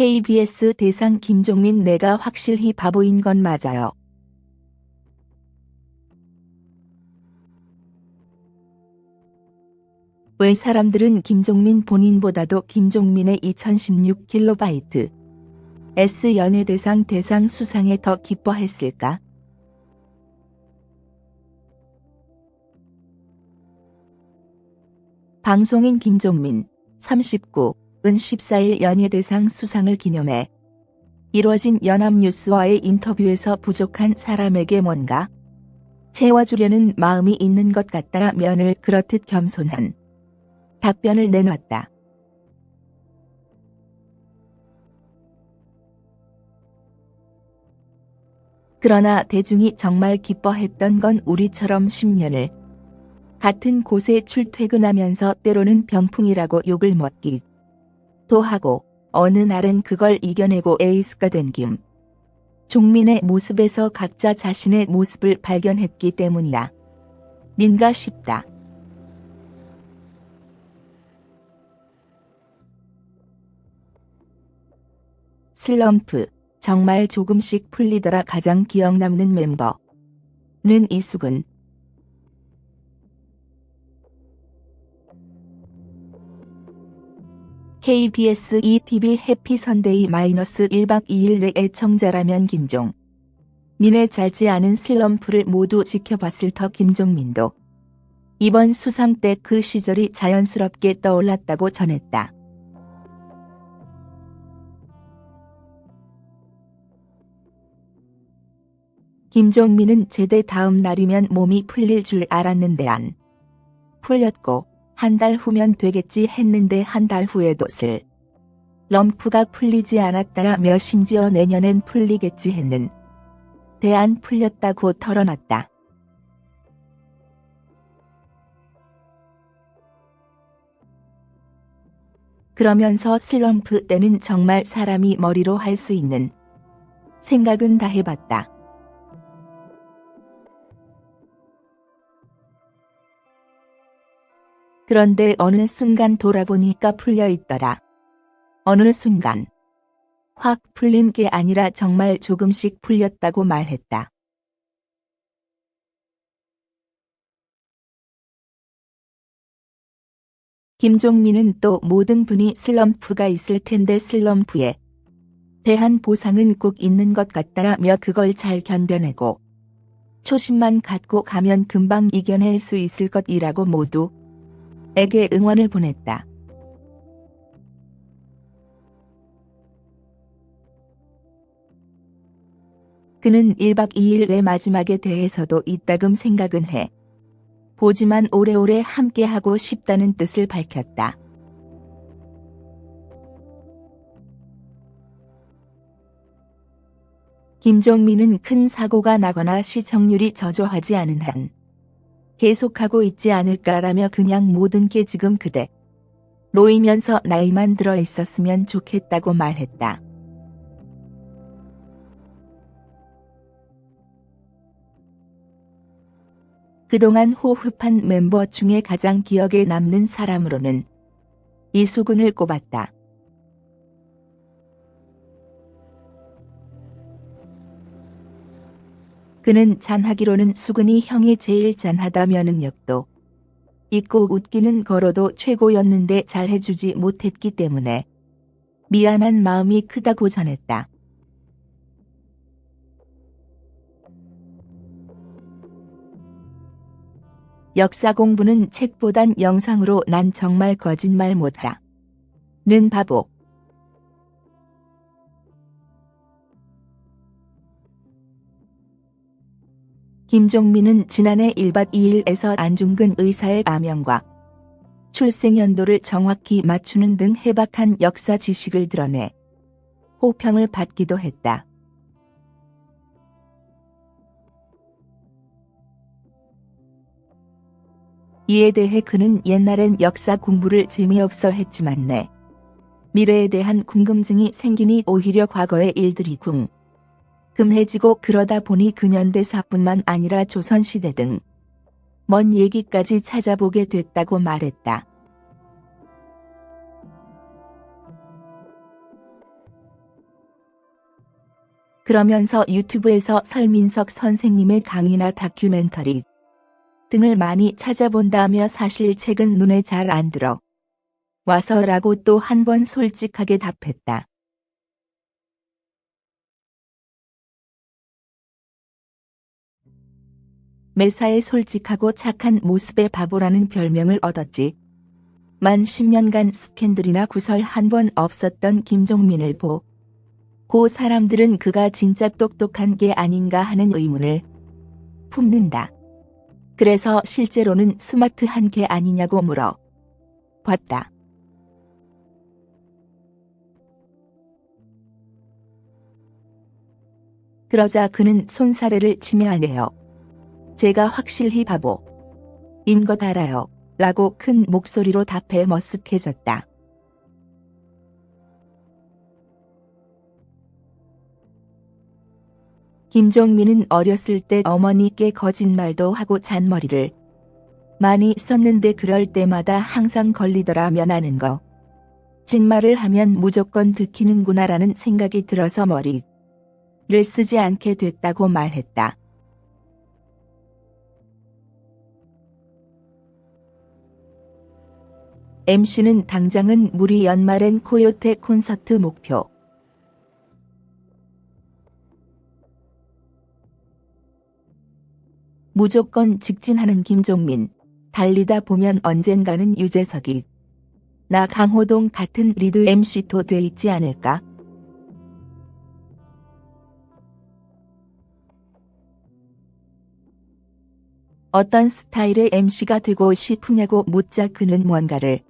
KBS 대상 김종민 내가 확실히 바보인 건 맞아요. 왜 사람들은 김종민 본인보다도 김종민의 2016kB S 연예대상 대상 수상에 더 기뻐했을까? 방송인 김종민 39 은 14일 연예대상 수상을 기념해 이뤄진 연합뉴스와의 인터뷰에서 부족한 사람에게 뭔가 채워주려는 마음이 있는 것 같다 면을 그렇듯 겸손한 답변을 내놨다. 그러나 대중이 정말 기뻐했던 건 우리처럼 10년을 같은 곳에 출퇴근하면서 때로는 병풍이라고 욕을 먹기 도 하고 어느 날은 그걸 이겨내고 에이스가 된 김. 종민의 모습에서 각자 자신의 모습을 발견했기 때문이야. 닌가 싶다. 슬럼프, 정말 조금씩 풀리더라 가장 기억 남는 멤버는 이수근. KBS ETV 해피 선데이 마이너스 1박 2일 내 애청자라면 김종. 민의 짧지 않은 슬럼프를 모두 지켜봤을 터 김종민도 이번 수상 때 그 시절이 자연스럽게 떠올랐다고 전했다. 김종민은 제대 다음 날이면 몸이 풀릴 줄 알았는데 안 풀렸고 한 달 후면 되겠지 했는데 한 달 후에도 슬 럼프가 풀리지 않았다며 심지어 내년엔 풀리겠지 했는 대안 풀렸다고 털어놨다. 그러면서 슬럼프 때는 정말 사람이 머리로 할 수 있는 생각은 다 해봤다. 그런데 어느 순간 돌아보니까 풀려 있더라. 어느 순간. 확 풀린 게 아니라 정말 조금씩 풀렸다고 말했다. 김종민은 또 모든 분이 슬럼프가 있을 텐데 슬럼프에 대한 보상은 꼭 있는 것 같다며 그걸 잘 견뎌내고 초심만 갖고 가면 금방 이겨낼 수 있을 것이라고 모두 에게 응원을 보냈다. 그는 1박 2일의 마지막에 대해서도 이따금 생각은 해. 보지만 오래오래 함께하고 싶다는 뜻을 밝혔다. 김종민은 큰 사고가 나거나 시청률이 저조하지 않은 한 계속하고 있지 않을까라며 그냥 모든 게 지금 그대 놓이면서 나이만 들어 있었으면 좋겠다고 말했다. 그동안 호흡한 멤버 중에 가장 기억에 남는 사람으로는 이수근을 꼽았다. 그는 잔하기로는 수근이 형이 제일 잔하다며 능력도 있고 웃기는 거로도 최고였는데 잘해주지 못했기 때문에 미안한 마음이 크다고 전했다. 역사 공부는 책보단 영상으로 난 정말 거짓말 못하. 는 바보. 김종민은 지난해 1박 2일에서 안중근 의사의 아명과 출생연도를 정확히 맞추는 등 해박한 역사 지식을 드러내 호평을 받기도 했다. 이에 대해 그는 옛날엔 역사 공부를 재미없어 했지만 내 미래에 대한 궁금증이 생기니 오히려 과거의 일들이 궁 금해지고 그러다 보니 근현대사뿐만 아니라 조선시대 등 먼 얘기까지 찾아보게 됐다고 말했다. 그러면서 유튜브에서 설민석 선생님의 강의나 다큐멘터리 등을 많이 찾아본다며 사실 책은 눈에 잘 안 들어 와서라고 또 한 번 솔직하게 답했다. 매사에 솔직하고 착한 모습의 바보라는 별명을 얻었지. 만 10년간 스캔들이나 구설 한 번 없었던 김종민을 보. 고 사람들은 그가 진짜 똑똑한 게 아닌가 하는 의문을 품는다. 그래서 실제로는 스마트한 게 아니냐고 물어 봤다. 그러자 그는 손사래를 치며 하네요. 제가 확실히 바보. 인 것 알아요. 라고 큰 목소리로 답해 머쓱해졌다. 김종민은 어렸을 때 어머니께 거짓말도 하고 잔머리를 많이 썼는데 그럴 때마다 항상 걸리더라 면 하는 거. 진말을 하면 무조건 들키는구나라는 생각이 들어서 머리를 쓰지 않게 됐다고 말했다. MC는 당장은 무리 연말엔 코요테 콘서트 목표. 무조건 직진하는 김종민. 달리다 보면 언젠가는 유재석이 나 강호동 같은 리드 MC도 돼 있지 않을까? 어떤 스타일의 MC가 되고 싶으냐고 묻자 그는 뭔가를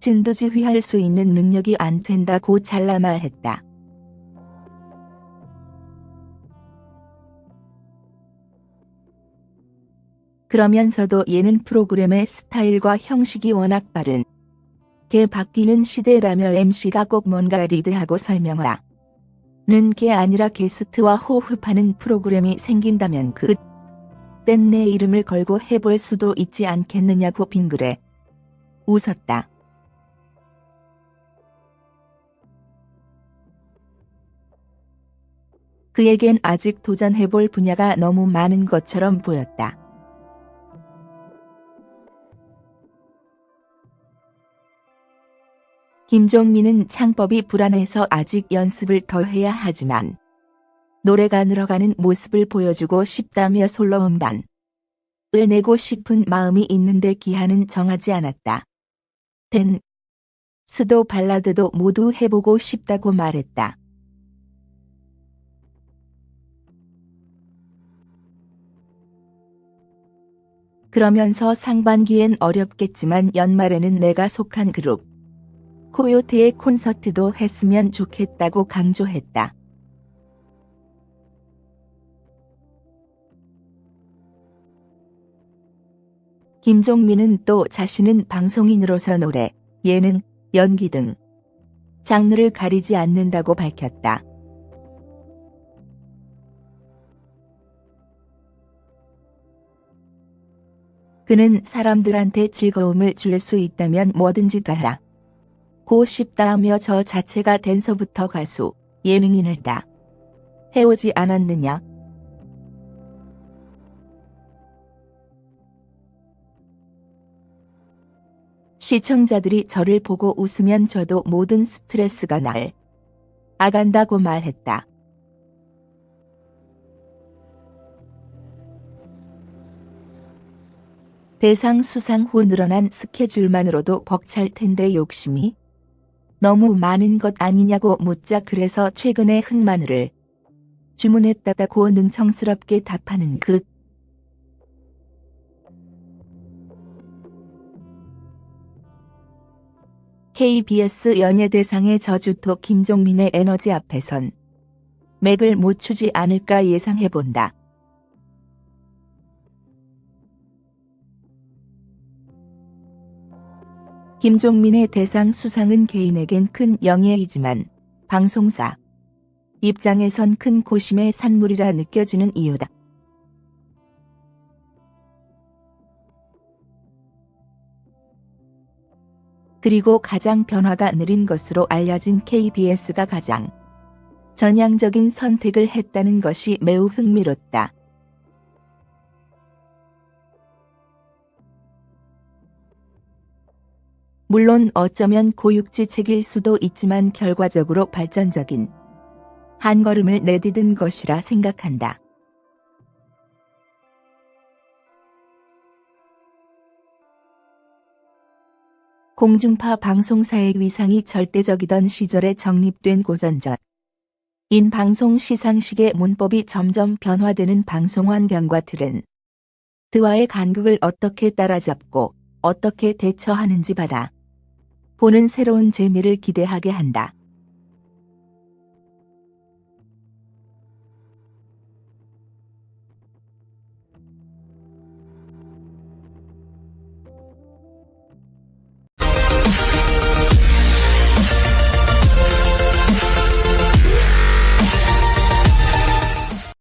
진두지휘할 수 있는 능력이 안 된다고 잘라 말 했다. 그러면서도 예능 프로그램의 스타일과 형식이 워낙 빠른 게 바뀌는 시대라며 MC가 꼭 뭔가 리드하고 설명하라. 는게 아니라 게스트와 호흡하는 프로그램이 생긴다면 그 땐 내 이름을 걸고 해볼 수도 있지 않겠느냐고 빙그레 웃었다. 그에겐 아직 도전해볼 분야가 너무 많은 것처럼 보였다. 김종민은 창법이 불안해서 아직 연습을 더 해야 하지만 노래가 늘어가는 모습을 보여주고 싶다며 솔로 음반을 내고 싶은 마음이 있는데 기한은 정하지 않았다. 댄 스도 발라드도 모두 해보고 싶다고 말했다. 그러면서 상반기엔 어렵겠지만 연말에는 내가 속한 그룹 코요테의 콘서트도 했으면 좋겠다고 강조했다. 김종민은 또 자신은 방송인으로서 노래, 예능, 연기 등 장르를 가리지 않는다고 밝혔다. 그는 사람들한테 즐거움을 줄 수 있다면 뭐든지 다고 싶다하며 저 자체가 댄서부터 가수, 예능인을 다 해오지 않았느냐. 시청자들이 저를 보고 웃으면 저도 모든 스트레스가 날 아간다고 말했다. 대상 수상 후 늘어난 스케줄만으로도 벅찰 텐데 욕심이 너무 많은 것 아니냐고 묻자 그래서 최근에 흑마늘을 주문했다고 능청스럽게 답하는 그 KBS 연예대상의 저주토 김종민의 에너지 앞에선 맥을 못 추지 않을까 예상해본다. 김종민의 대상 수상은 개인에겐 큰 영예이지만 방송사 입장에선 큰 고심의 산물이라 느껴지는 이유다. 그리고 가장 변화가 느린 것으로 알려진 KBS가 가장 전향적인 선택을 했다는 것이 매우 흥미롭다. 물론 어쩌면 고육지 책일 수도 있지만 결과적으로 발전적인 한 걸음을 내디딘 것이라 생각한다. 공중파 방송사의 위상이 절대적이던 시절에 정립된 고전적 인 방송 시상식의 문법이 점점 변화되는 방송 환경과 틀은 드와의 간극을 어떻게 따라잡고 어떻게 대처하는지 받아 보는 새로운 재미를 기대하게 한다.